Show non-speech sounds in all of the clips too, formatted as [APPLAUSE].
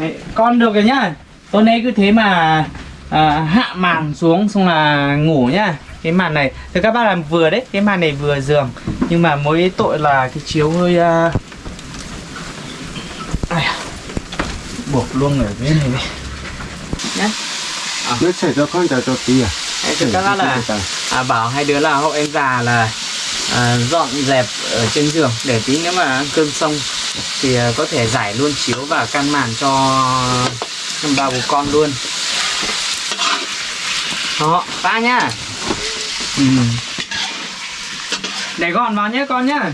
Đấy, con được rồi nhá. Tối nay cứ thế mà à, hạ màn xuống xong là ngủ nhá. Cái màn này thì các bác làm vừa đấy cái màn này vừa giường nhưng mà mỗi tội là cái chiếu hơi uh... Ai à, buộc luôn ở bên này đi. Nhá. Nó chảy cho con chảy cho tí à? Đấy, thì các bác là à, bảo hai đứa là hộ em già là à, dọn dẹp ở trên giường để tí nếu mà ăn cơm xong thì ờ, có thể giải luôn chiếu và căn màn cho ba bố con luôn. Đó ba nhá. Ừ. để gọn vào nhé con nhá.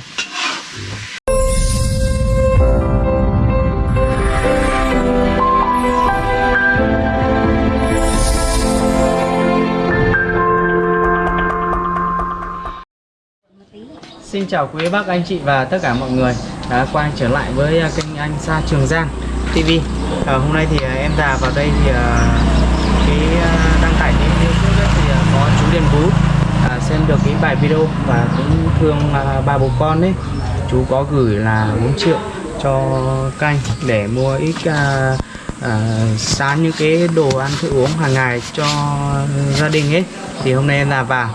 Xin chào quý bác, anh chị và tất cả mọi người đã quay trở lại với à, kênh anh Sa Trường Giang TV à, Hôm nay thì à, em già vào đây thì à, cái đăng tải cái video thì có chú Điền Vũ à, xem được cái bài video và cũng thương à, ba bố con ấy. Chú có gửi là 4 triệu cho canh để mua ít à, à, sáng những cái đồ ăn thức uống hàng ngày cho gia đình ấy. Thì hôm nay em là vào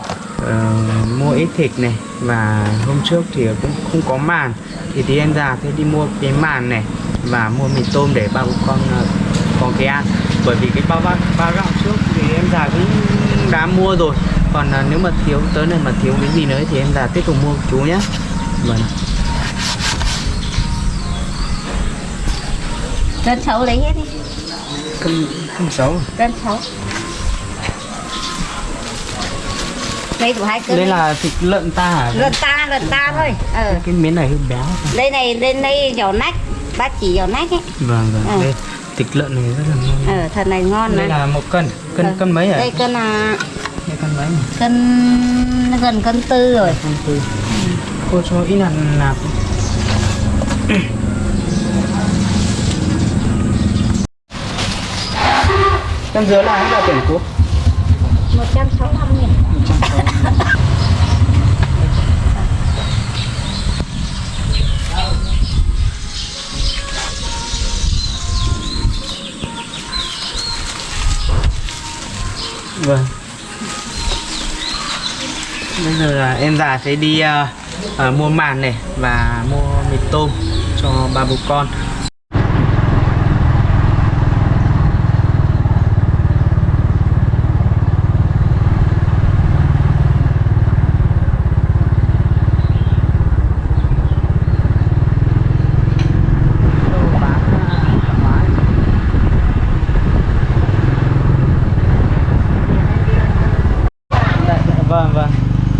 ờ, mua ít thịt này và hôm trước thì cũng không có màn. Thì tí em già thế đi mua cái màn này và mua mì tôm để ba bố con ờ, có cái ăn. Bởi vì cái bao ba, ba gạo trước thì em già cũng đã mua rồi. Còn ờ, nếu mà thiếu tới này mà thiếu cái gì nữa thì em già tiếp tục mua chú nhé vâng. Cân xấu lấy hết đi. Không không xấu. Cân xấu Đây của hai cân đây là thịt lợn ta hả? Lần ta, lần ta thôi. Ờ. cái miếng này hơi béo. Đây này, lên đây giò nách. Bác chỉ giò nách ấy. Vâng vâng. Ừ. đây thịt lợn này rất là ngon. Ờ, thật này ngon đây này là một cân. Cân Ờ. cân mấy hả Đây cân à, đây cân mấy nhỉ? cân gần cân tư rồi. Cân tư. Cô cho ít là nạp cân dứa là hết là tiền cô? 165 nghìn giờ là em già sẽ đi uh, uh, mua màn này và mua mì tôm cho ba bố con Dạ, dạ, vâng vâng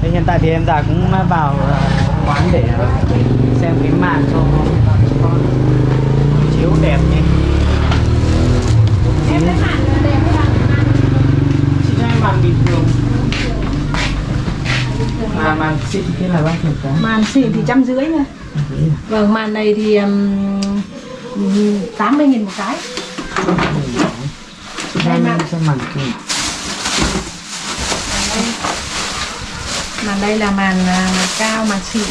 Thế hiện tại thì em già cũng vào ờ, quán để ờ, xem cái màn cho con chiếu đẹp nhé em lấy màn đẹp hay chị cho em màn bình thường mà màn xịn kia là bao nhiêu cái màn xịn thì trăm rưỡi thôi. Vâng màn này thì um, tám mươi nghìn một cái. Em xem màn kia. Màn đây là màn à, cao màn xịn.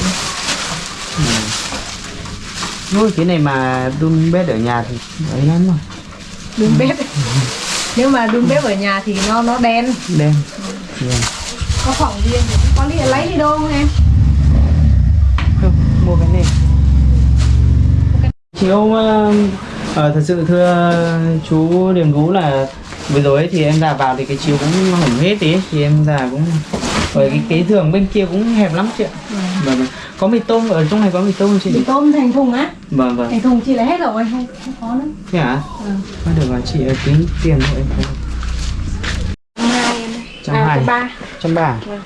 Ôi, cái này mà đun bếp ở nhà thì ấy lắm rồi. Đun bếp. Nếu mà đun bếp ở nhà thì nó nó đen. Đen. Vâng. có phòng riêng thì cũng có đi lấy đi đâu không em không mua cái này chiếu ờ, ờ, thật sự thưa chú Điền Gú là vừa rồi thì em già vào thì cái chiếu cũng hỏng hết tí thì em già cũng bởi cái cái giường bên kia cũng hẹp lắm chị ạ. Vâng. Vâng có mì tôm ở trong này có mì tôm không mì chị tôm thành thùng á. Vâng vâng. Thành thùng chị lấy hết rồi không không có nữa thế hả? Ừ. Thôi được rồi chị tính tiền hộ em không hai. Trăm à, hai. trăm ba. Trăm ba Vâng.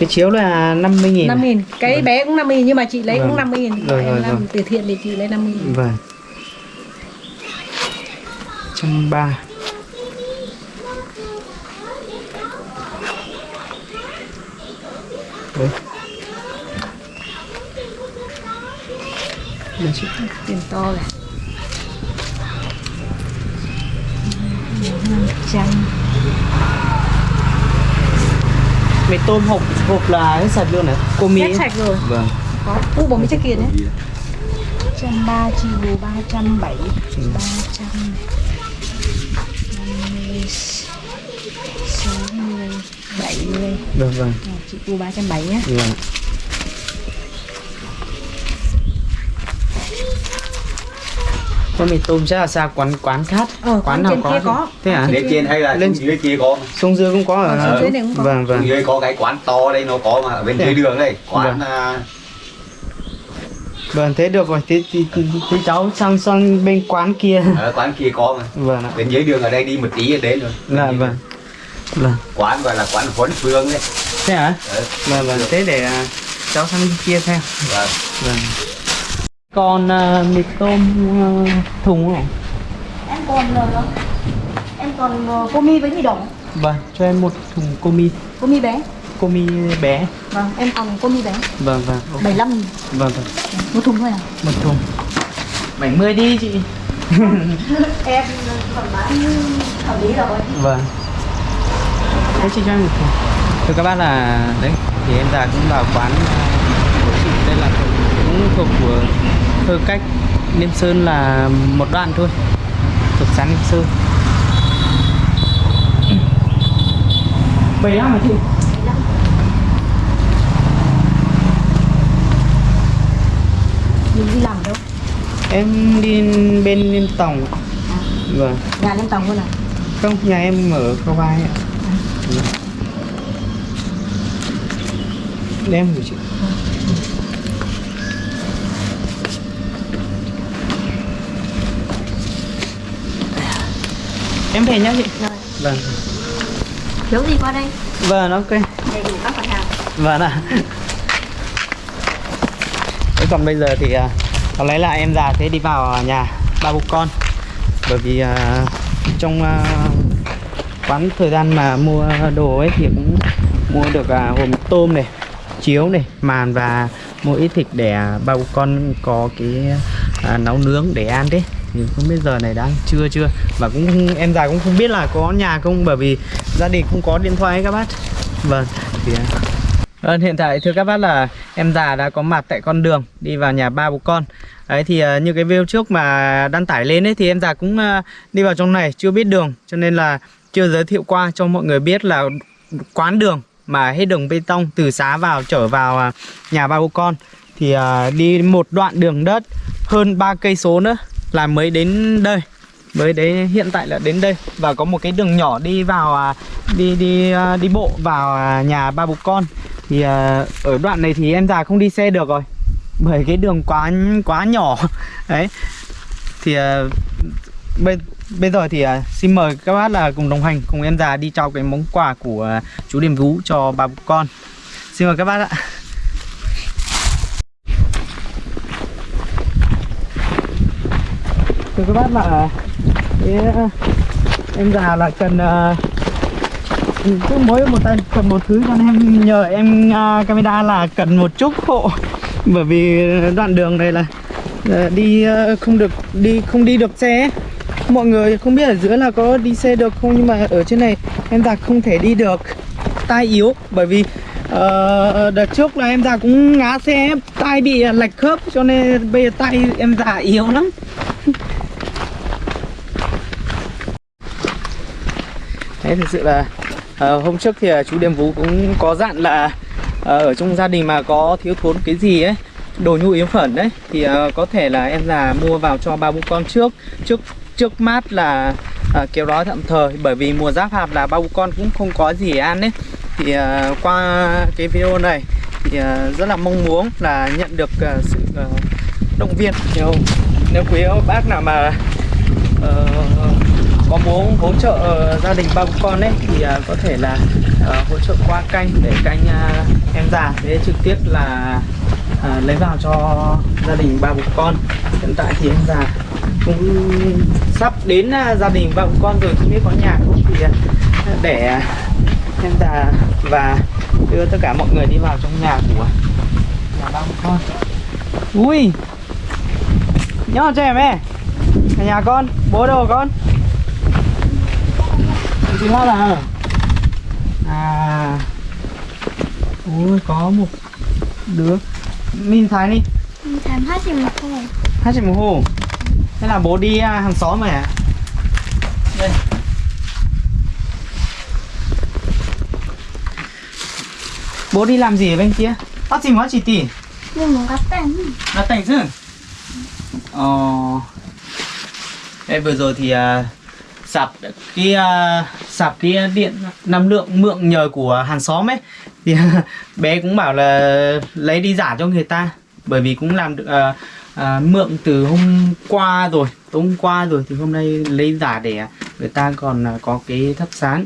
Cái chiếu là 50 nghìn năm nghìn cái bé cũng 50 nghìn nhưng mà chị lấy Vâng. cũng 50 nghìn. Rồi, em rồi, làm rồi. từ thiện thì chị lấy 50 nghìn. Vâng. Trăm ba. Đấy. Tiền to này trăm Mì tôm hộp hộp là hết sạch luôn này. Cô Mỹ. Hết sạch rồi. Vâng. Có. U bò mỹ chất kiền nhé. Trăm ba chi bù ba trăm bảy ba trăm mươi sáu mươi bảy mươi. Vâng vâng. Chị bù ba trăm bảy nhá vâng có mì tôm chắc là xa quán quán khác. Ờ, quán nào kia có. thế hả lên trên hay là Lên- dưới kia có xuống dưới cũng có Ờ, ở xuống dưới này cũng có. vâng xuống vâng dưới có cái quán to đây nó có mà ở bên Thế dưới à? đường đây quán Vâng. à, vâng thế được rồi thế, thế, thế, thế cháu sang sang bên quán kia. ở quán kia có mà. Vâng ạ. Bên dưới đường ở đây đi một tí là đến rồi là vâng. đường. vâng. Quán gọi là quán huấn phương đấy. Thế hả? Đấy. vâng vâng. Thế để à, cháu sang bên kia xem. Vâng. vâng còn à, mì tôm à, thùng không? Em còn ờ, em còn ờ, cô mi với mì đỏ. Vâng cho em một thùng cô mi. Bé. Comi bé. Vâng em còn cô mi bé. Vâng vâng 75 nghìn vâng vâng. Một thùng thôi à? Một thùng. 70 đi chị. [LAUGHS] Em còn bán hợp lý rồi. Vâng. Thế chị cho em một thùng. Thưa các bác là đấy thì em già cũng vào quán của chị. Đây là cũng thuộc của thơ cách Liêm Sơn là một đoạn thôi. Thuộc xã Liêm Sơn. 75 hả chị? mình đi làm đâu? Em đi bên Liêm Tòng. Vâng. Nhà lên tầng luôn à? Không, nhà em ở Khâu Vai ạ. Vâng. Đem của chị Em về nhá chị. Rồi. Vâng. Thiếu gì qua đây. Vâng, ok. Đầy đủ các mặt hàng Vâng ạ. Thế còn bây giờ thì à, có lẽ là em già sẽ đi vào nhà ba bố con. Bởi vì à, trong à, quán thời gian mà mua đồ ấy thì cũng mua được à, hộp tôm này chiếu này màn và mua ít thịt để à, ba bố con có cái à, nấu nướng để ăn đấy thì không biết giờ này đang trưa chưa? Và cũng em già cũng không biết là có nhà không bởi vì gia đình không có điện thoại ấy các bác. Vâng thì à. Vâng, hiện tại thưa các bác là em già đã có mặt tại con đường đi vào nhà ba bố con. Đấy thì uh, như cái video trước mà đăng tải lên ấy thì em già cũng uh, đi vào trong này chưa biết đường. Cho nên là chưa giới thiệu qua cho mọi người biết là quán đường mà hết đường bê tông từ xá vào trở vào uh, nhà ba bố con. Thì uh, đi một đoạn đường đất hơn 3 cây số nữa là mới đến đây. Mới đấy hiện tại là đến đây. Và có một cái đường nhỏ đi vào à, đi đi à, đi bộ vào à, nhà ba bố con. Thì ở đoạn này thì em già không đi xe được rồi. Bởi cái đường quá quá nhỏ. [LAUGHS] Đấy. Thì bây bây giờ thì xin mời các bác là cùng đồng hành, cùng em già đi trao cái món quà của chú Điềm vũ cho ba bố con. Xin mời các bác ạ. Thưa các bác là em già là cần à, cứ mỗi một tay cần một thứ cho nên em nhờ em uh, camera là cần một chút hộ. Bởi vì đoạn đường này là uh, đi uh, không được đi không đi được xe. Mọi người không biết ở dưới là có đi xe được không nhưng mà ở trên này em già không thể đi được. Tai yếu bởi vì uh, đợt trước là em già cũng ngã xe tai bị à, lệch khớp cho nên bây giờ tay em già yếu lắm. Thế thực sự là ờ, hôm trước thì ờ, chú Điềm Vú cũng có dặn là ờ, ở trong gia đình mà có thiếu thốn cái gì ấy đồ nhu yếu phẩm đấy thì uh, có thể là em già mua vào cho ba bố con trước. Trước trước mát là uh, kéo đói tạm thời bởi vì mùa giáp hạt là ba bố con cũng không có gì ăn đấy thì uh, qua cái video này thì uh, rất là mong muốn là nhận được uh, sự uh, động viên. Nếu nếu quý bác nào mà uh, có muốn hỗ trợ ờ, gia đình ba con ấy, thì à, có thể là ờ, hỗ trợ qua kênh để kênh à, em già. Để trực tiếp là à, lấy vào cho gia đình ba bố con. Hiện tại thì em già cũng sắp đến gia đình ba bố con rồi, không biết có nhà không. Thì để em già và đưa tất cả mọi người đi vào trong nhà của nhà ba bố con. Ui! Nhớ cho em ấy nhà con, bố đâu con? Chị hát à à. Ui có một đứa. Mình thái đi. Mình thèm hết thì một thôi. Hai triệu một hồ thế là bố đi à, hàng xóm rồi à? Đây. Bố đi làm gì ở bên kia? Bác gì quá chị tỷ Nhưng mà gắt tên là tỉnh chứ? Ờ. Đây vừa rồi thì à, sạp cái à, sạp cái điện năng lượng mượn nhờ của hàng xóm ấy. Thì [LAUGHS] bé cũng bảo là lấy đi giả cho người ta bởi vì cũng làm được à, à, mượn từ hôm qua rồi tối hôm qua rồi thì hôm nay lấy giả để người ta còn à, có cái thắp sáng.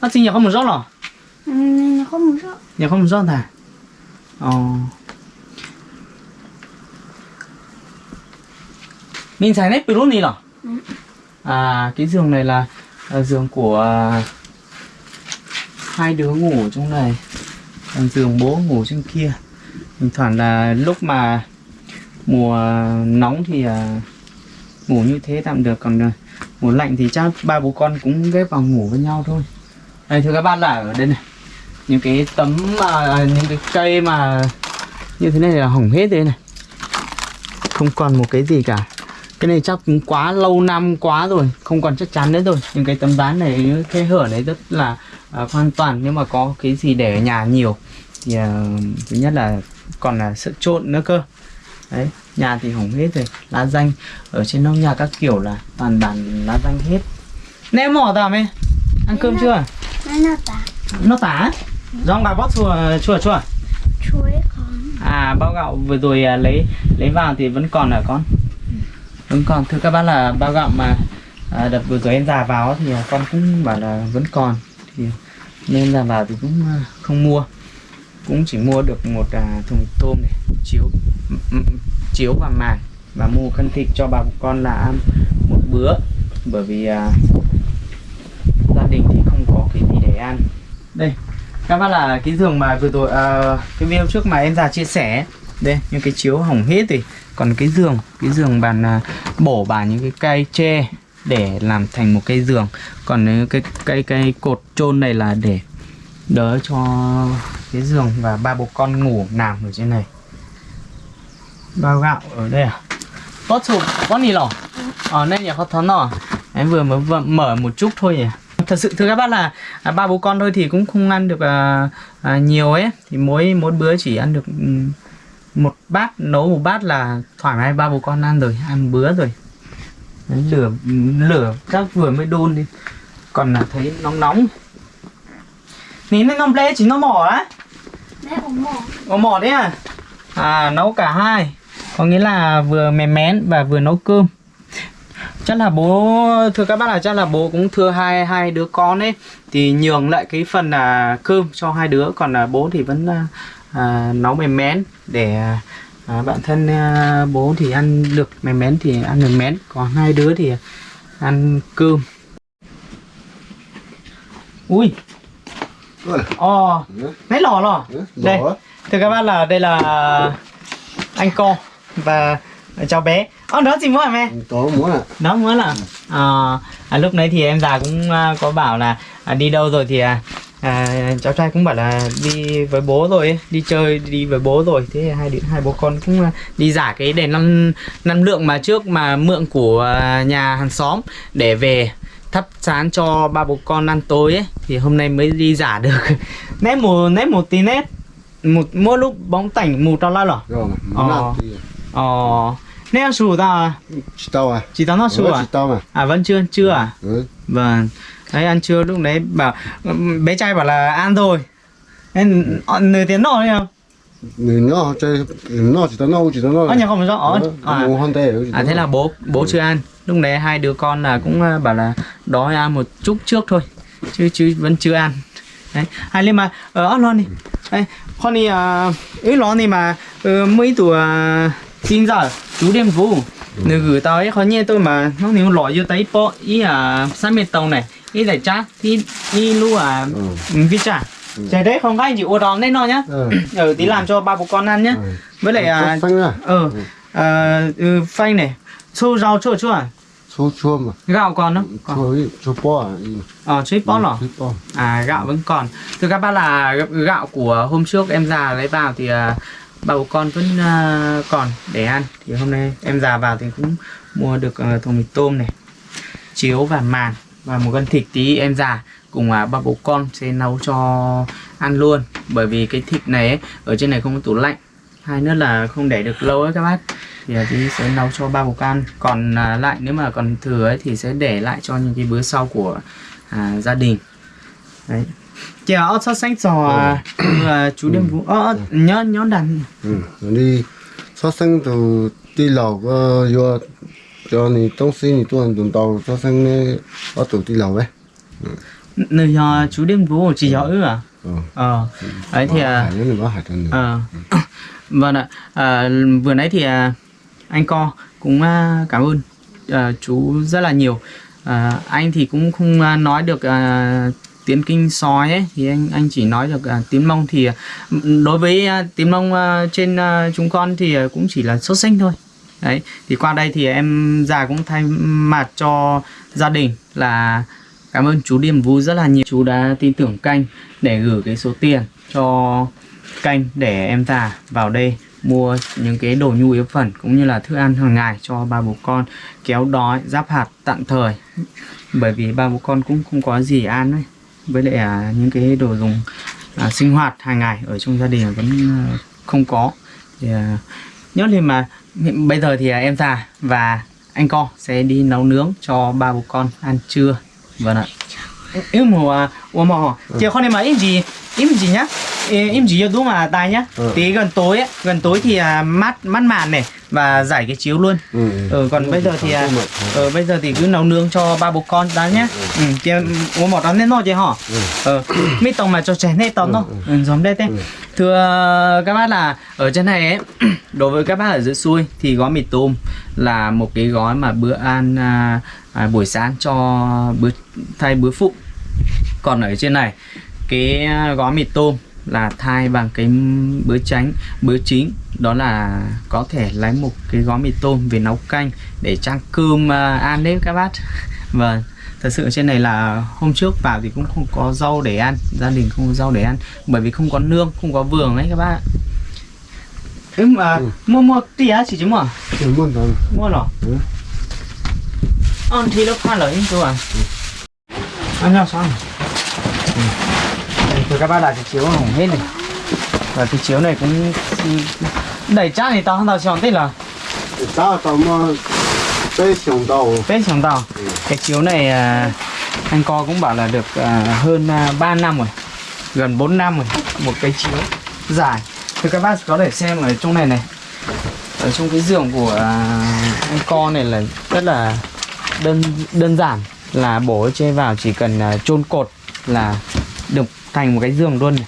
Nó sinh nhật không một rót hả Ừ, nó không muốn sợ nhà không một rót hả? Ờ. Mình xài nét luôn đi hả Ừ à cái giường này là, à, giường của à, hai đứa ngủ trong này. Còn giường bố ngủ trên kia. Thỉnh thoảng là lúc mà mùa nóng thì à, ngủ như thế tạm được. Còn à, mùa lạnh thì chắc ba bố con cũng ghép vào ngủ với nhau thôi. Đây thưa các bạn là ở đây này. Những cái tấm mà những cái cây mà như thế này là hỏng hết đây này. Không còn một cái gì cả cái này chắc cũng quá lâu năm quá rồi không còn chắc chắn nữa rồi. Những cái tấm ván này cái hở này rất là à, hoàn toàn nếu mà có cái gì để ở nhà nhiều. Thì à, thứ nhất là còn là sợ trộn nữa cơ. Đấy nhà thì hỏng hết rồi lá danh ở trên nóc nhà các kiểu là toàn bản lá danh hết. Nè mỏ tao mày ăn cơm chưa? Nó tả. Nó tả? Rong bà bót chùa chùa chùa chuối con à bao gạo vừa rồi à, lấy lấy vào thì vẫn còn hả con vẫn còn thưa các bác là bao gạo mà à, đợt vừa rồi em già vào thì à, con cũng bảo là vẫn còn. Thì à, nên già vào thì cũng à, không mua. Cũng chỉ mua được một à, thùng tôm này chiếu chiếu và màng và mua cân thịt cho bà con là ăn một bữa. Bởi vì à, gia đình thì không có cái gì để ăn. Đây các bác là cái giường mà vừa rồi à, cái video trước mà em già chia sẻ đây những cái chiếu hỏng hết thì còn cái giường cái giường bàn à, bổ bàn những cái cây tre để làm thành một cây giường. Còn những cái cây cây cột chôn này là để đỡ cho cái giường và ba bố con ngủ nằm ở trên này. Bao gạo ở đây à? Tốt sụp có gì lỏ ở đây nhà có thón nọ em vừa mới vừa mở một chút thôi nhỉ. Thật sự thưa các bác là à, ba bố con thôi thì cũng không ăn được à, à, nhiều ấy. Thì mỗi mỗi bữa chỉ ăn được ừ, một bát nấu một bát là thoải mái ba bố con ăn rồi ăn bữa rồi. Đấy, lửa lửa chắc vừa mới đun đi. Còn là thấy nóng nóng. Ní nó nóng lê chỉ nó mỏ á. Có mỏ đấy à? À nấu cả hai. Có nghĩa là vừa mềm mén và vừa nấu cơm chắc là bố thưa các bác là chắc là bố cũng thưa hai hai đứa con ấy. Thì nhường lại cái phần là cơm cho hai đứa. Còn là bố thì vẫn à, à, nấu mềm mén để à, bạn thân à, bố thì ăn được mềm mén thì ăn mềm mén. Còn hai đứa thì ăn cơm. Ui. Ồ. Lấy lò lò. Ừ, đây. thưa các bác là đây là anh co và cháu bé Ồ, đó gì mua hả mẹ Có muốn à? đó mới là à, à, lúc nãy thì em già cũng à, có bảo là à, đi đâu rồi thì à, à, cháu trai cũng bảo là đi với bố rồi ấy, đi chơi đi với bố rồi thế hai đứa hai bố con cũng à, đi giả cái đèn năng năng lượng mà trước mà mượn của nhà hàng xóm để về thắp sáng cho ba bố con ăn tối ấy thì hôm nay mới đi giả được nét một nét một tí nét một mỗi lúc bóng tảnh mù tao la lỏ Rồi. Ờ. Ờ nét sù tao à chỉ tao à? chỉ tao nó sù Ừ, à tao mà. À vẫn chưa, chưa à? Ừ. Vâng. Đấy ăn trưa lúc đấy bảo bé trai bảo là ăn rồi. Nên ờ, nửa tiếng nọ đấy không? Nó chơi nó chỉ tao nấu chỉ tao nấu. Ở nhà không rõ. Ờ, à, à thế là bố bố chưa ăn. Lúc đấy hai đứa con là cũng ờ, bảo là đói ăn một chút trước thôi. Chứ chứ vẫn chưa ăn. Đấy. Hai lên mà ở ăn lon đi. Đây, con đi à ấy lon đi mà ờ, mấy tuổi xin giờ chú đem vô. Nếu gửi tao ấy khó nghe tôi mà nó nếu lọ vô tay po ý à sát mệt tàu này ý là chát thì ý lu à Ừ. vi chả Trời đấy không các anh chị ô đón lên nó nhá Ừ. [CLEARS THROAT] Ừ tí làm cho ba bố con ăn nhá Ừ. Với lại à à? Ờ à, ừ, phanh này Xô rau chua chua à Chua chua mà. Gạo còn không? Chua chua bò à? Ờ chuối bó lỏ Chua. À gạo vẫn còn Thưa các bác là gạo của hôm trước em già lấy vào thì bà con vẫn à, còn để ăn. Thì hôm nay em già vào thì cũng mua được à, thùng mì tôm này chiếu và màn và một cân thịt. Tí em già cùng à, ba bố con sẽ nấu cho ăn luôn. Bởi vì cái thịt này ấy, ở trên này không có tủ lạnh. Hai nữa là không để được lâu ấy các bác. Thì à, tí sẽ nấu cho ba bố con. Còn à, lại nếu mà còn thừa ấy thì sẽ để lại cho những cái bữa sau của à, gia đình. Đấy chị ở sao sáng sò à? là chủ đêm cũng ở nhớ nhớ đàn. Đi sao sáng từ đi lầu có vô cho nên tông xin thì tuần tuần tàu sao sáng này ở từ đi lầu ấy. Nơi nhà chú đêm vũ chỉ giỏi à? Ờ ấy thì à ờ. [COUGHS] vâng ạ. À, vừa nãy thì à, anh co cũng à, cảm ơn à, chú rất là nhiều. À, anh thì cũng không à, nói được à, tiếng kinh sói ấy thì anh anh chỉ nói được à, tiếng mông thì à, đối với à, tiếng mông à, trên à, chúng con thì à, cũng chỉ là sốt sinh thôi. Đấy thì qua đây thì em già cũng thay mặt cho gia đình là cảm ơn chú Điềm Vũ rất là nhiều. Chú đã tin tưởng canh để gửi cái số tiền cho kênh để em già vào đây mua những cái đồ nhu yếu phẩm cũng như là thức ăn hàng ngày cho ba bố con kéo đói giáp hạt tạm thời. Bởi vì ba bố con cũng không có gì ăn ấy với lại à, những cái đồ dùng à, sinh hoạt hàng ngày ở trong gia đình vẫn à, không có. Thì à, nhớ thì mà bây giờ thì à, em già và anh co sẽ đi nấu nướng cho ba bố con ăn trưa. Vâng ạ. Em mà em mà chị con em mà em gì em gì nhá em chỉ cho đúng là tài nhá. Ừ. tí gần tối ấy gần tối thì à, mát mát màn này và giải cái chiếu luôn. Ừ, ừ. Còn bây giờ thì à, ờ bây giờ thì cứ nấu nướng cho ba bố con đã nhá. Ừ chị uống một đó nên nó chị hả Ừ. ờ mi tông mà cho trẻ nên tông nó. ừ. Giống đây thế Ừ. thưa các bác là ở trên này ấy [CLEARS THROAT] đối với các bác ở dưới xuôi thì gói mì tôm là một cái gói mà bữa ăn à, à, buổi sáng cho bữa thay bữa phụ. Còn ở trên này cái à, gói mì tôm là thay bằng cái bữa tránh bữa chính. Đó là có thể lấy một cái gói mì tôm về nấu canh để trang cơm à, ăn đấy các bác. [LAUGHS] Vâng thật sự trên này là hôm trước vào thì cũng không có rau để ăn gia đình không có rau để ăn bởi vì không có nương không có vườn ấy các bác ừ, mà mua mua tí á chỉ chứ mà thì muốn làm, mua rồi. Ừ. ăn thì nó pha lời cơ à. Ăn nhau xong ừ này các bác là cái chiếu hỏng hết này. Và cái chiếu này cũng đẩy chắc thì tao không tao chọn tích là tao tao mà tết chồng tàu tết chồng tàu cái chiếu này à, anh co cũng bảo là được à, hơn à, 3 năm rồi. Gần 4 năm rồi. Một cái chiếu dài. Thì các bác có thể xem ở trong này này. Ở trong cái giường của anh co này là rất là đơn đơn giản. Là bổ chơi vào chỉ cần chôn cột là được thành một cái giường luôn này.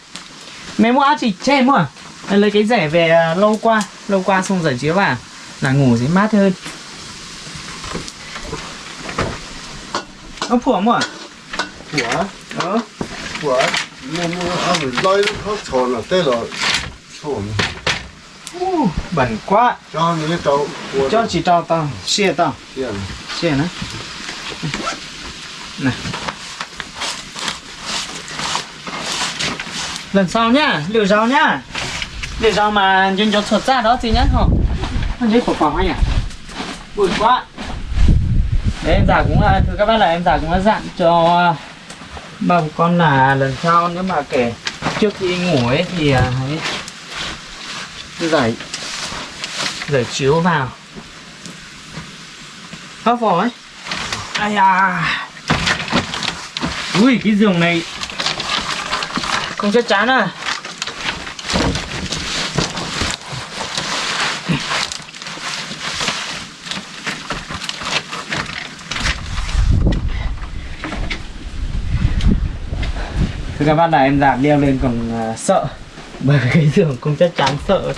Mẹ mua chỉ chêm à lấy cái rẻ về à, lâu qua lâu qua xong rồi chiếu vào là ngủ sẽ mát hơn. Ông phủa mua à? phủa ờ. Phủa mua mua ăn phải lấy hết tròn là tê rồi tròn Uh, bẩn quá. Cho những cái trâu cho chỉ trâu tao xe tao. Xe nữa này. Lần sau nhá liều rau nhá. Liều rau mà nhân cho thuật ra đó thì nhá không Anh thấy của phòng anh à buồn quá. Đấy, em già cũng là thưa các bác là em già cũng đã dặn cho à, bà con là lần sau nếu mà kể trước khi ngủ ấy thì à, hãy giải giải chiếu vào. Hấp vỏ ấy ai à ui, cái giường này không chắc chắn à? Thưa các bác là em giảm đeo lên còn à, sợ. Bởi vì cái giường không chắc chắn sợ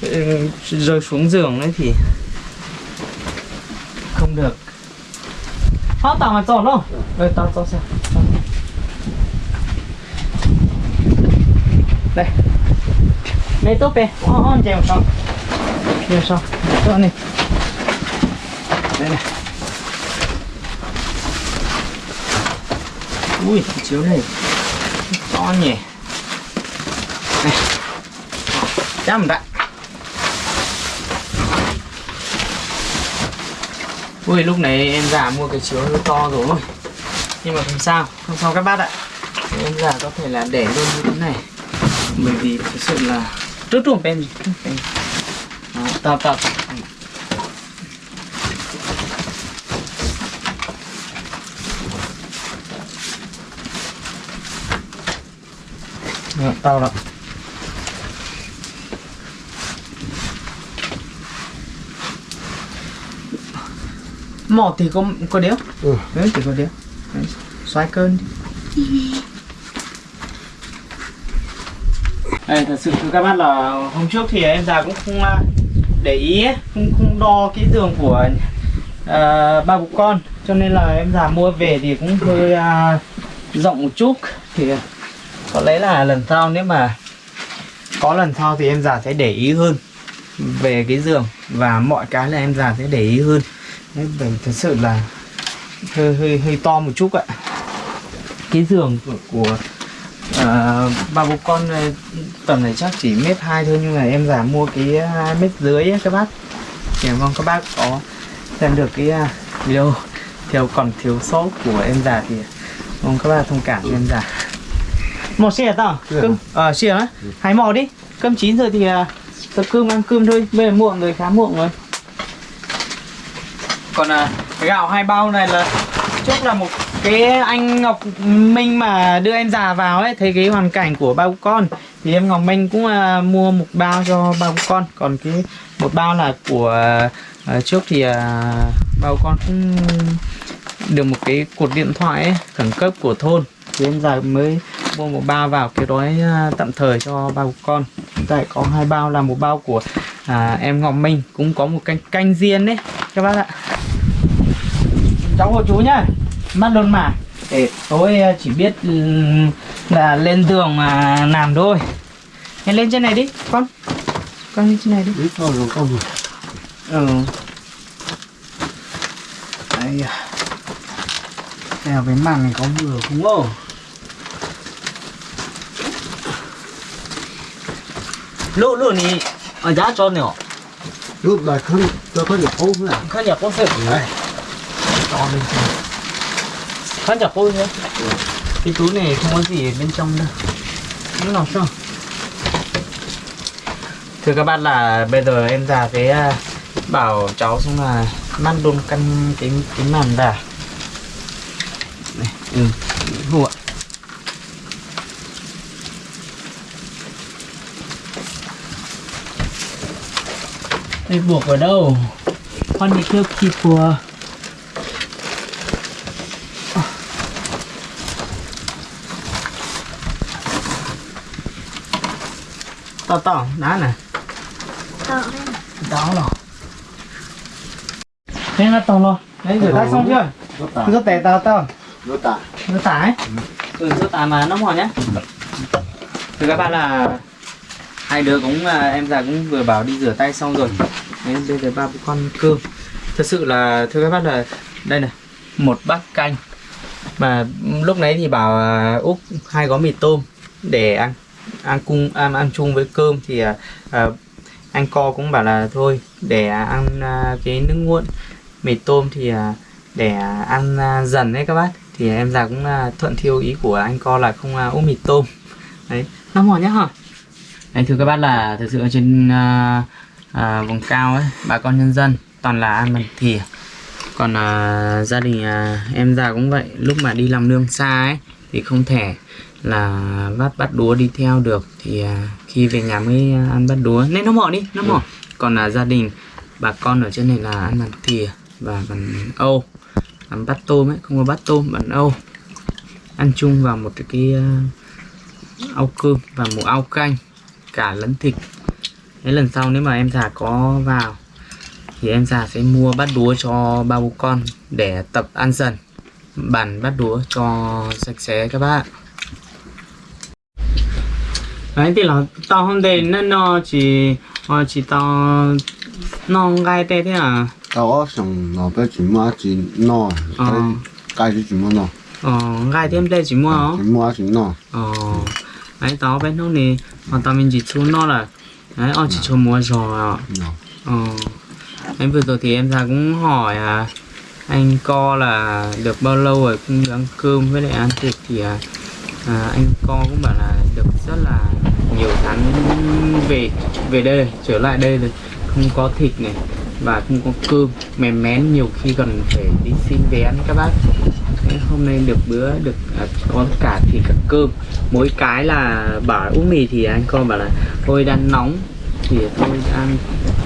ừ, rơi xuống giường đấy thì không được. Họ tao mà tròn không? Đây tao tao xem đây. Lấy tốt về. On on chèo xong chèo xong tốt này. Đây này. Ui chiếu này. To nhỉ. Này chăm đã. Ui, lúc này em già mua cái chiếu nó to rồi. Nhưng mà không sao. Không sao các bác ạ. Em già có thể là để luôn như thế này bởi vì thực sự là rất ruộng bên bên Đó, tao tao Đó, mỏ thì có có đéo. Ừ. đấy chỉ có đéo. Xoay cơn. đi [LAUGHS] Đây, thật sự thưa các bác là hôm trước thì em già cũng không à, để ý không không đo kỹ tường của uh, ba bố con. Cho nên là em già mua về thì cũng hơi uh, rộng một chút. Thì có lẽ là lần sau nếu mà có lần sau thì em già sẽ để ý hơn về cái giường. Và mọi cái là em già sẽ để ý hơn. Đấy, thật sự là hơi hơi hơi to một chút ạ. Cái giường của, của à, ba bố con ờ, tầm này chắc chỉ mét hai thôi nhưng mà em giả mua cái hai mét dưới ấy, các bác. Thì mong các bác có xem được cái à, video thiếu còn thiếu sót của em già thì mong các bác thông cảm cho em già. Một xe tao cơm ờ xe á hãy mò đi. Cơm chín rồi thì à, tập cơm ăn cơm thôi bây giờ muộn rồi khá muộn rồi. Còn à, cái gạo hai bao này là trước là một cái anh Ngọc Minh mà đưa em già vào ấy thấy cái hoàn cảnh của ba con thì em Ngọc Minh cũng uh, mua một bao cho ba con. Còn cái một bao là của uh, trước thì uh, ba con cũng được một cái cột điện thoại ấy, khẩn cấp của thôn. Thì em già mới mua một bao vào cái đói tạm thời cho ba con. Tại có hai bao là một bao của à, em Ngọc Minh. Cũng có một canh canh riêng đấy các bác ạ. Cháu của chú nhá mắt luôn mà để tối à, chỉ biết ừm, là lên giường mà làm thôi. Hãy lên trên này đi con. Con lên trên này đi. Ít thôi rồi con gì ừ. Đây à. Theo cái màn này có vừa không? Ồ lụ lụ này ở giá cho nhiều Lúc này không cho có được ốm này. Khán giả có sự Đấy. to lên trên khán giả cô thế cái túi này không có gì ở bên trong đâu. Nó nào sao thưa các bạn là bây giờ em già cái à, bảo cháu xong là mang luôn căn cái cái màn vào này ừ ạ. Đây buộc ở đâu? Con đi kêu kịp của tao tao đá nè. Đó rồi. Thế nó tao lo đấy rửa tay xong chưa? Rửa tay tao tao Nó tả rửa ừ. Rửa tải mà nó mỏi nhá. Thưa các bạn là hai đứa cũng à, em già cũng vừa bảo đi rửa tay xong rồi. Đấy bây giờ ba bố con cơm. Thật sự là thưa các bác là đây này một bát canh. Mà lúc nãy thì bảo à, úp hai gói mì tôm để ăn ăn cung ăn, ăn chung với cơm thì à, à, anh co cũng bảo là thôi để ăn à, cái nước nguội mì tôm thì à, để ăn à, dần đấy các bác. Thì em già cũng à, thuận theo ý của anh co là không à, úp mì tôm. Đấy nó mỏi nhá hả Đấy, thưa các bác là thực sự ở trên à, à, vùng cao ấy bà con nhân dân toàn là ăn bằng thìa còn à, gia đình à, em già cũng vậy lúc mà đi làm nương xa ấy thì không thể là bắt bắt đúa đi theo được thì à, khi về nhà mới à, ăn bắt đúa nên nó mỏ đi nó mỏ. Còn là gia đình bà con ở trên này là ăn bằng thìa và bằng âu. Ăn bát tôm ấy không có bát tôm bằng âu. Ăn chung vào một cái, à, ao cơm và một ao canh cả lẫn thịt. Thế lần sau nếu mà em già có vào thì em già sẽ mua bát đúa cho ba bố con để tập ăn dần. Bàn bát đúa cho sạch sẽ các bạn đấy thì là tao hôm nay nó nó chỉ ờ, chỉ tao nó gai tê thế à? Tao xong nó bé chỉ mua chỉ no Ờ. Cái chỉ mua no. Ờ gai thêm đây chỉ mua hả? Chỉ mua chỉ no. Ờ đấy tao bên hôm nay còn tao mình chỉ chú nó là đấy ờ chỉ cho mua rồi à Ờ. Em vừa rồi thì em ra cũng hỏi à, anh co là được bao lâu rồi cũng ăn cơm với lại ăn thịt thì à, à, anh con cũng bảo là được rất là nhiều tháng về về đây trở lại đây rồi. Không có thịt này và không có cơm. Mềm mén nhiều khi còn phải đi xin vé các bác. Thế hôm nay được bữa được à, có cả thịt cả cơm. Mỗi cái là bảo uống mì thì anh con bảo là thôi đang nóng thì tôi ăn.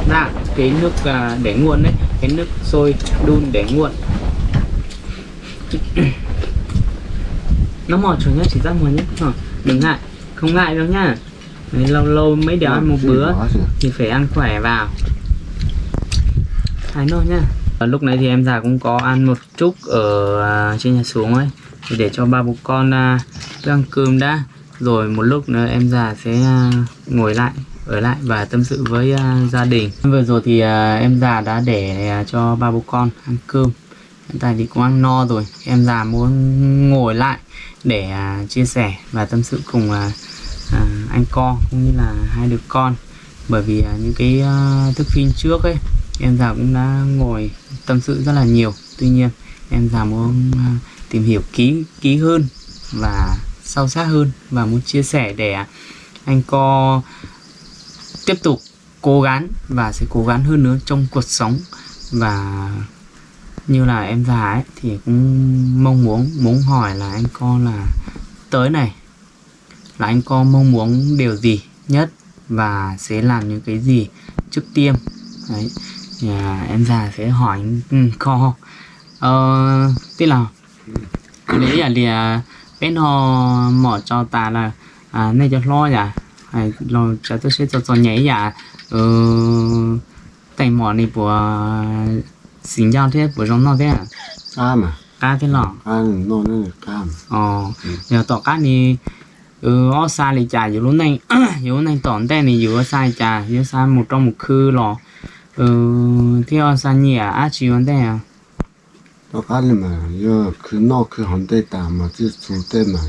Đã cái nước à, để nguội đấy cái nước sôi đun để nguội nó mỏi chuột nhá chỉ ra mùa nhé Ờ, đừng ngại không ngại đâu nhá. Đấy, lâu lâu mấy đứa ăn một bữa thì phải ăn khỏe vào. Thái nôi nhá. Ờ, lúc nãy thì em già cũng có ăn một chút ở à, trên nhà xuống ấy. Thì để cho ba bố con à, ăn cơm đã. Rồi một lúc nữa em già sẽ à, ngồi lại ở lại và tâm sự với à, gia đình. Vừa rồi thì à, em già đã để à, cho ba bố con ăn cơm. Hiện tại thì cũng ăn no rồi. Em già muốn ngồi lại để à, chia sẻ và tâm sự cùng à, à, anh con cũng như là hai đứa con. Bởi vì à, những cái à, thức phim trước ấy em già cũng đã ngồi tâm sự rất là nhiều. Tuy nhiên em già muốn à, tìm hiểu kỹ kỹ hơn và sâu sát hơn và muốn chia sẻ để à, anh co tiếp tục cố gắng và sẽ cố gắng hơn nữa trong cuộc sống và như là em già ấy thì cũng mong muốn muốn hỏi là anh con là tới này. Là anh con mong muốn điều gì nhất và sẽ làm những cái gì trước tiên đấy à, em già sẽ hỏi anh co. Ờ, tức là lý là thì à, bên họ mở cho ta là à, này cho lo dạ hay lo cho tôi sẽ cho cho nhảy dạ ờ, tay mỏ này của xin giao thế của trong nó thế à? Cam à cá thế lọ? Cam nó nó cam ờ giờ tỏ cá ni ừ ở xa thì trả dù lúc này [COUGHS] dù lúc này tỏn tên thì dù ở xa trả dù xa một trong một khư lọ. Ừ thì ở xa nhỉ à? Chỉ vấn đề à? Nó cá này mà giờ cứ nó cứ hòn tây tà mà chứ chủ tây mà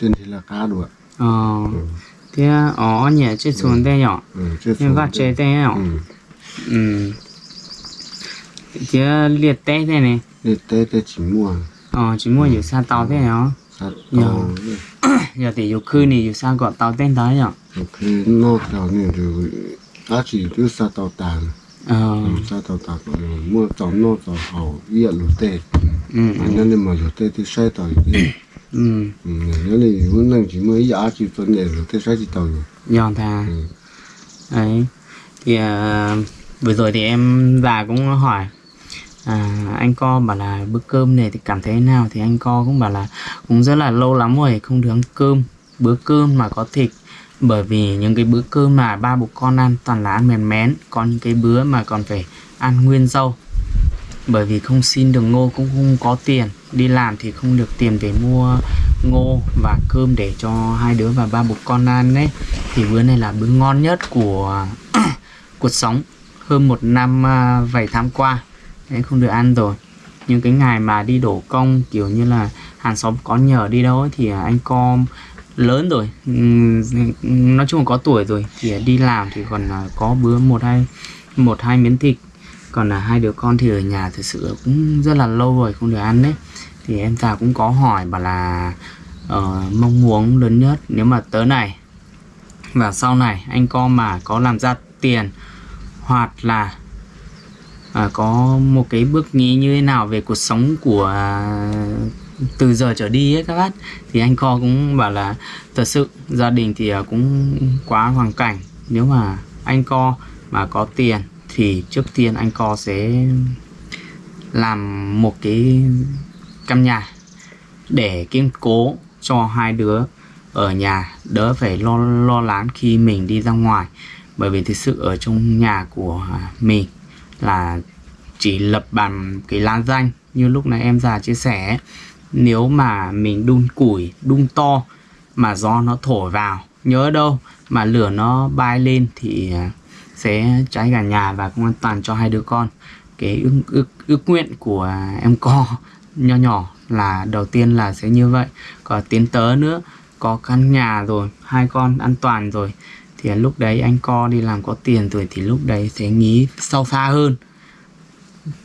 tên thì là cá được ờ ừ. thì ở nhỉ chứ nhỏ ừ. chứ nhưng vắt chế đây nhỏ ừ ừ thì liệt tê thế này. Để tây tây chỉ mua ờ chỉ mua dù xa tàu thế sát Dạ. tàu giờ [COUGHS] thì dù khư này dù xa gọi tàu tên tới nhỏ cứ nó theo này rồi á chỉ cứ sát tàu tàn ờ. Sát tàu tàn mua cháu nó cháu hậu biết lúa tây ừ anh nên mà lúa tây thì sai tàu [COUGHS] ừ. Ừ nếu này muốn năng chỉ mới giá chỉ vấn đề lúa tây sai chỉ tàu rồi giòn thà. Ừ. Đấy. Thì à, vừa rồi thì em già cũng hỏi à, anh co bảo là bữa cơm này thì cảm thấy thế nào? Thì anh co cũng bảo là cũng rất là lâu lắm rồi không được ăn cơm bữa cơm mà có thịt. Bởi vì những cái bữa cơm mà ba bố con ăn toàn là ăn mèn mén còn những cái bữa mà còn phải ăn nguyên rau. Bởi vì không xin được ngô cũng không có tiền đi làm thì không được tiền để mua ngô và cơm để cho hai đứa và ba bố con ăn đấy thì bữa này là bữa ngon nhất của [COUGHS] cuộc sống. Hơn một năm à, vài tháng qua đấy không được ăn rồi. Những cái ngày mà đi đổ công kiểu như là hàng xóm có nhờ đi đâu ấy, thì anh con lớn rồi. Nói chung là có tuổi rồi. Thì đi làm thì còn à, có bữa một hai một hai miếng thịt. Còn là hai đứa con thì ở nhà thực sự cũng rất là lâu rồi không được ăn đấy. Thì em già cũng có hỏi bảo là uh, mong muốn lớn nhất nếu mà tới này và sau này anh con mà có làm ra tiền hoặc là à, có một cái bước nghĩ như thế nào về cuộc sống của à, từ giờ trở đi ấy các bác? Thì anh co cũng bảo là thật sự gia đình thì à, cũng quá hoàn cảnh. Nếu mà anh co mà có tiền thì trước tiên anh co sẽ làm một cái căn nhà để kiên cố cho hai đứa ở nhà. Đỡ phải lo lo lắng khi mình đi ra ngoài. Bởi vì thực sự ở trong nhà của mình là chỉ lập bằng cái lá danh như lúc nãy em già chia sẻ nếu mà mình đun củi đun to mà gió nó thổi vào nhớ đâu mà lửa nó bay lên thì à, sẽ cháy cả nhà và không an toàn cho hai đứa con. Cái ước, ước, ước nguyện của em co [LAUGHS] nho nhỏ là đầu tiên là sẽ như vậy. Còn tiến tới nữa có căn nhà rồi hai con an toàn rồi thì lúc đấy anh co đi làm có tiền rồi thì lúc đấy sẽ nghĩ sâu xa hơn.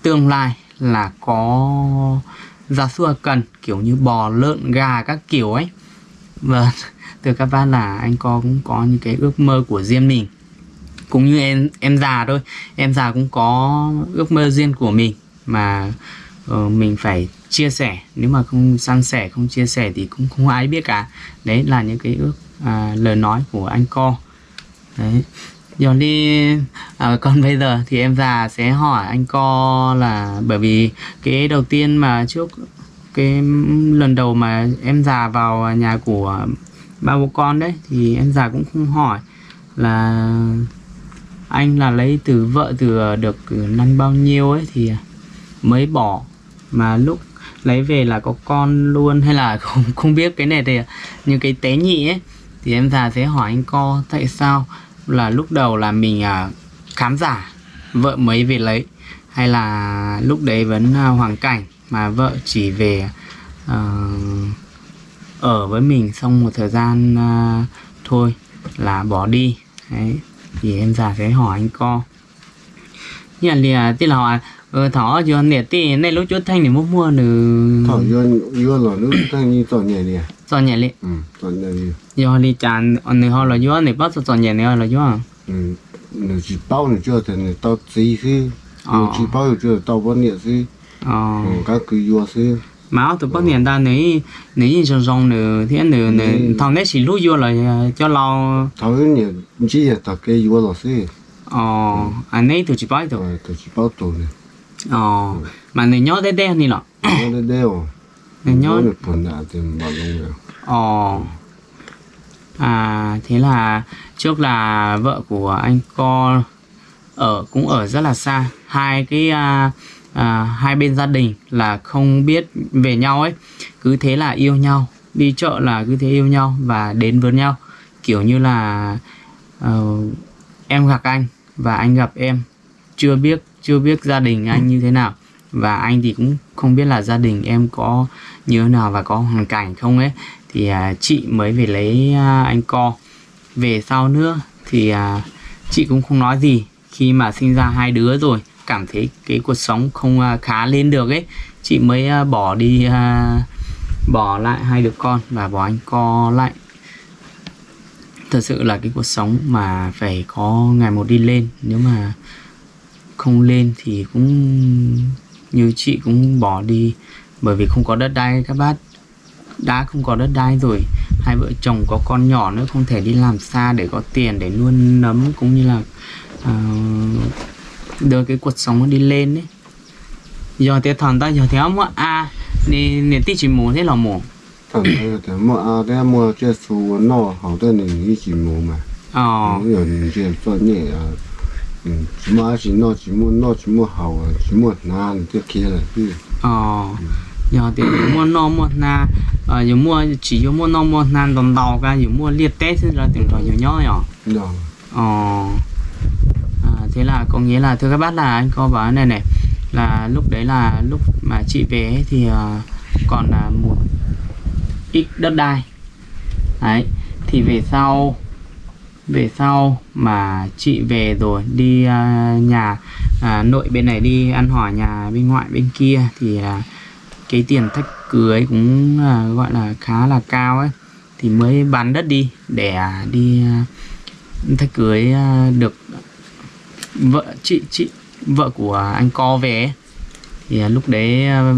Tương lai là có gia súc cần kiểu như bò lợn gà các kiểu ấy. Vâng, [LAUGHS] Và từ các bạn là anh co cũng có những cái ước mơ của riêng mình. Cũng như em em già thôi em già cũng có ước mơ riêng của mình. Mà uh, mình phải chia sẻ. Nếu mà không san sẻ không chia sẻ thì cũng không ai biết cả. Đấy là những cái ước à, lời nói của anh co đấy. Dọn đi. À, còn bây giờ thì em già sẽ hỏi anh co là bởi vì cái đầu tiên mà trước cái lần đầu mà em già vào nhà của ba bố con đấy thì em già cũng không hỏi là anh là lấy từ vợ từ ờ, được năm bao nhiêu ấy thì mới bỏ. Mà lúc lấy về là có con luôn hay là không không biết cái này thì như cái tế nhị ấy thì em già sẽ hỏi anh co tại sao là lúc đầu là mình à, khám giả vợ mới về lấy hay là lúc đấy vẫn à, hoàn cảnh mà vợ chỉ về à, ở với mình xong một thời gian à, thôi là bỏ đi. Đấy thì em già sẽ hỏi anh co. Nhà là thì là hỏi ờ thỏ cho nè tí này lúc chút thanh thì mua mua được thọ yo yo là lúc đang đi tỏ nhẹ nè cho nhẹ lì ừ tỏ nhẹ đi do đi chán anh này họ là do này bắt cho nhẹ này là do ừ nó chỉ bao nữa chưa thì nó tao gì chứ Ờ. nó chỉ bao nữa chưa tao bao nhiêu chứ ờ. Ừ các cứ yo chứ mà áo tụi bắt niệm ta nếu nếu như trong trong nữa thì nữa nữa thằng đấy chỉ lúc vô là cho lo. Tao cái nhiều chỉ là tao cái yo là chứ ờ anh ấy tụi chỉ bắt tụi rồi tao chỉ bao này ờ nhớ đến đây thì là nó đây đeo nếu nó nhớ được phần nào thì bảo luôn rồi Ồ. À thế là trước là vợ của anh co ở cũng ở rất là xa. Hai cái à, à, hai bên gia đình là không biết về nhau ấy. Cứ thế là yêu nhau, đi chợ là cứ thế yêu nhau và đến với nhau. Kiểu như là ờ, em gặp anh và anh gặp em. Chưa biết chưa biết gia đình anh như thế nào. Và anh thì cũng không biết là gia đình em có như thế nào và có hoàn cảnh không ấy. Thì à, chị mới về lấy à, anh co. Về sau nữa thì à, chị cũng không nói gì. Khi mà sinh ra hai đứa rồi cảm thấy cái cuộc sống không à, khá lên được ấy. Chị mới à, bỏ đi à, bỏ lại hai đứa con và bỏ anh co lại. Thật sự là cái cuộc sống mà phải có ngày một đi lên. Nếu mà không lên thì cũng như chị cũng bỏ đi bởi vì không có đất đai các bác. Đã không có đất đai rồi hai vợ chồng có con nhỏ nữa không thể đi làm xa để có tiền để nuôi nấm cũng như là uh, đưa cái cuộc sống đi lên đấy giờ thì thằng ta giờ thì ông à nè nè tí chỉ muốn thế là mổ. Thằng ta mua à thế mua chơi số nó hậu tên này chỉ muốn mà. Ờ. Rồi chơi chơi nhẹ chỉ mua chỉ nó chỉ mua nó chỉ mua hầu chỉ mua na cái kia là cái ờ giờ thì mua nó mua na ờ giờ mua chỉ giờ mua nó mua na đồng đầu cả giờ mua liệt tết thì là tiền rồi nhiều nhó nhở ờ thế là có nghĩa là thưa các bác là anh có bảo này này là lúc đấy là lúc mà chị về thì ờ, còn là một ít đất đai đấy thì về sau về sau mà chị về rồi đi à, nhà à, nội bên này đi ăn hỏi nhà bên ngoại bên kia thì à, cái tiền thách cưới cũng à, gọi là khá là cao ấy thì mới bán đất đi để à, đi à, thách cưới à, được vợ chị chị vợ của anh co về ấy. thì à, lúc đấy à,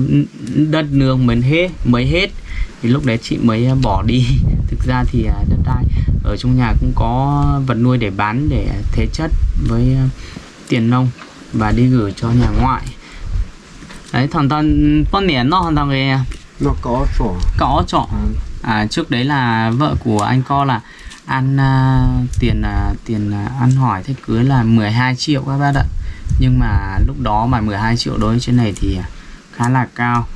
đất nương mới hết mới hết thì lúc đấy chị mới à, bỏ đi. [LAUGHS] Thực ra thì à, đất đai ở trong nhà cũng có vật nuôi để bán để thế chất với à, tiền nông và đi gửi cho nhà ngoại. Đấy thằng thằng con nẻ nó thằng cái nó có chỗ, có trọ à, trước đấy là vợ của anh co là ăn à, tiền à, tiền à, ăn hỏi thách cưới là 12 triệu các bác ạ. Nhưng mà lúc đó mà 12 triệu đối với trên này thì khá là cao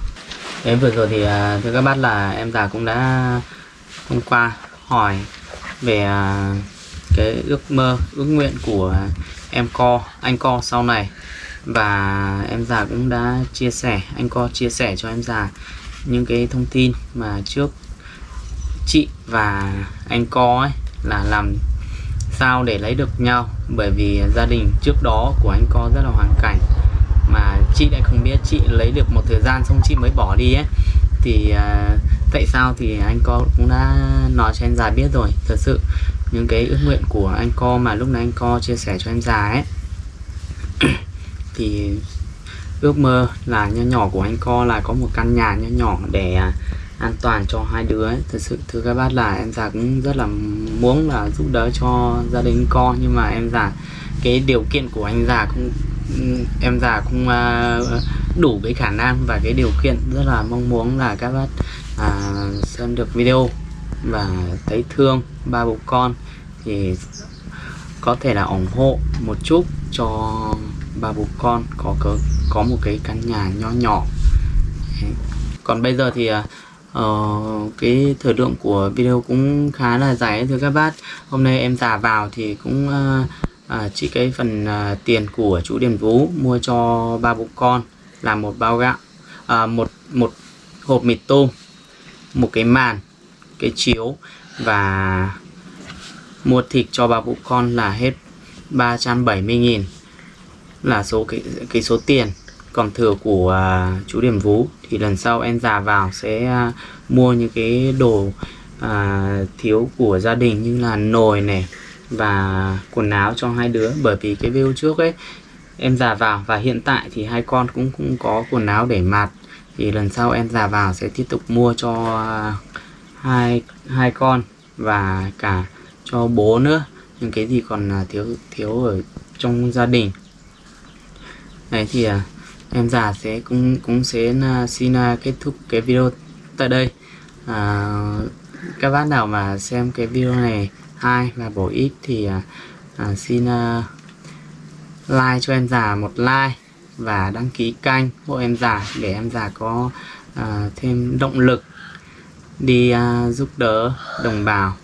Đấy vừa rồi thì à, thưa các bác là em già cũng đã hôm qua hỏi về à, cái ước mơ, ước nguyện của em co, anh co sau này. Và em già cũng đã chia sẻ, anh co chia sẻ cho em già những cái thông tin mà trước chị và anh co ấy là làm sao để lấy được nhau. Bởi vì gia đình trước đó của anh co rất là hoàn cảnh mà chị lại không biết chị lấy được một thời gian xong chị mới bỏ đi ấy thì uh, tại sao thì anh co cũng đã nói cho em già biết rồi thật sự những cái ước nguyện của anh co mà lúc nãy anh co chia sẻ cho em già ấy [CLEARS THROAT] thì ước mơ là nho nhỏ của anh co là có một căn nhà nho nhỏ để à, an toàn cho hai đứa ấy. thật sự thưa các bác là em già cũng rất là muốn là giúp đỡ cho gia đình co nhưng mà em già cái điều kiện của anh già cũng Ừ, em già cũng à, đủ cái khả năng và cái điều kiện rất là mong muốn là các bác à, xem được video và thấy thương ba bố con thì có thể là ủng hộ một chút cho ba bố con có có có một cái căn nhà nho nhỏ Đấy. còn bây giờ thì uh, cái thời lượng của video cũng khá là dài thưa các bác hôm nay em già vào thì cũng uh, à, chỉ cái phần à, tiền của chú Điền Vũ mua cho ba bố con là một bao gạo à, một một hộp mì tôm một cái màn cái chiếu và mua thịt cho ba bố con là hết 370.000 là số cái cái số tiền còn thừa của à, chú Điểm Vũ thì lần sau em già vào sẽ à, mua những cái đồ à, thiếu của gia đình như là nồi này và quần áo cho hai đứa. Bởi vì cái video trước ấy em già vào và hiện tại thì hai con cũng cũng có quần áo để mặc thì lần sau em già vào sẽ tiếp tục mua cho hai hai con và cả cho bố nữa. Những cái gì còn à, thiếu thiếu ở trong gia đình. Đấy thì à, em già sẽ cũng cũng sẽ à, xin kết thúc cái video tại đây. À, các bác nào mà xem cái video này hay và bổ ích thì à, à, xin à, like cho em già một like và đăng ký kênh hộ em già để em già có à, thêm động lực đi à, giúp đỡ đồng bào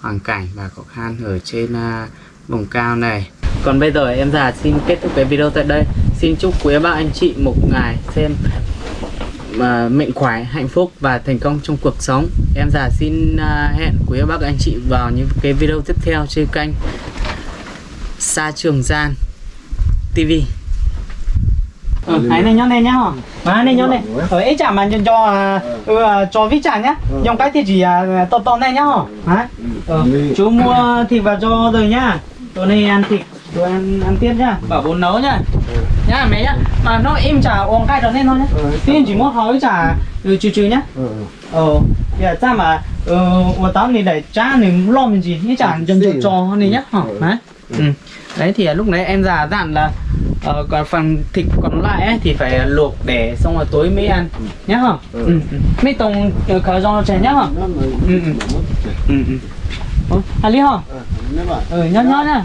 hoàn cảnh và khó khăn ở trên à, vùng cao này. Còn bây giờ em già xin kết thúc cái video tại đây. Xin chúc quý bạn anh chị một ngày xem mà mệnh khỏe hạnh phúc và thành công trong cuộc sống em già xin à, hẹn quý bác anh chị vào những cái video tiếp theo trên kênh Sa Trường Gian TV Ừ, hãy này nhón lên nhá hả? Mà này nhón lên. Ở ấy chả mà cho cho à, ừ, à, cho vít chả nhá. Dùng cái thì chỉ à, to to này nhá hả? Hả? Ờ, chú mua thịt vào cho rồi nhá. Tối nay ăn thịt, rồi ăn ăn tiếp nhá bảo bố nấu nhá ừ. nhá mẹ nhá mà nó im chả uống cay cho nên thôi nhá ừ, thì chỉ muốn hỏi chả ừ, trừ trừ nhá ừ. ừ. ờ dạ, giờ ta mà ờ ừ, tao này để cha này lo mình gì nhá chả dần dần trò này nhá ừ. hả đấy ừ. đấy thì à, lúc nãy em già dặn là ờ, còn phần thịt còn lại ấy, thì phải à, luộc để xong rồi tối mới ăn nhá hả ừ. mấy tông ờ, khờ do trẻ nhá hả ừ. ừ. ừ. ừ. ừ. à lý hả ừ nhớ nhớ nha